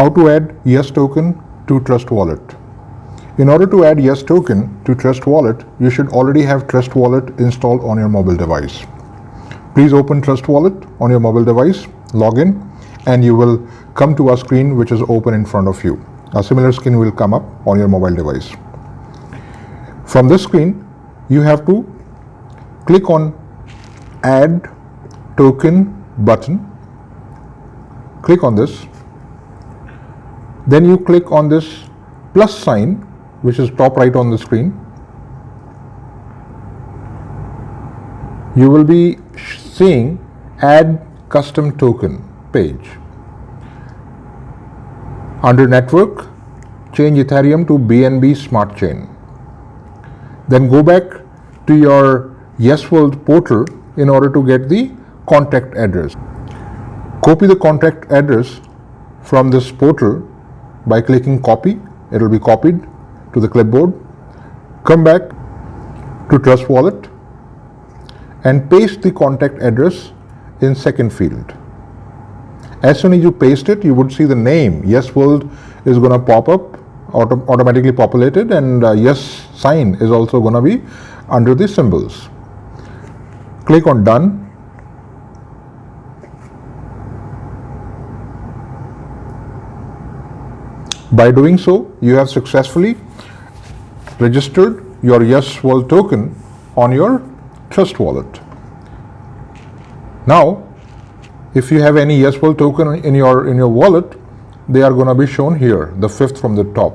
how to add Yes token to Trust Wallet. In order to add Yes token to Trust Wallet, you should already have Trust Wallet installed on your mobile device. Please open Trust Wallet on your mobile device, log in, and you will come to a screen which is open in front of you. A similar screen will come up on your mobile device. From this screen, you have to click on Add Token button. Click on this. Then you click on this plus sign, which is top right on the screen. You will be seeing Add Custom Token page. Under Network, change Ethereum to BNB Smart Chain. Then go back to your YesWorld portal in order to get the contact address. Copy the contact address from this portal by clicking copy. It will be copied to the clipboard. Come back to Trust Wallet and paste the contact address in second field. As soon as you paste it, you would see the name Yes World is going to pop up, auto automatically populated, and uh, Yes sign is also going to be under the symbols. Click on Done. By doing so, you have successfully registered your Yes World token on your Trust wallet. Now, if you have any YesWorld token in your in your wallet, they are going to be shown here, the fifth from the top.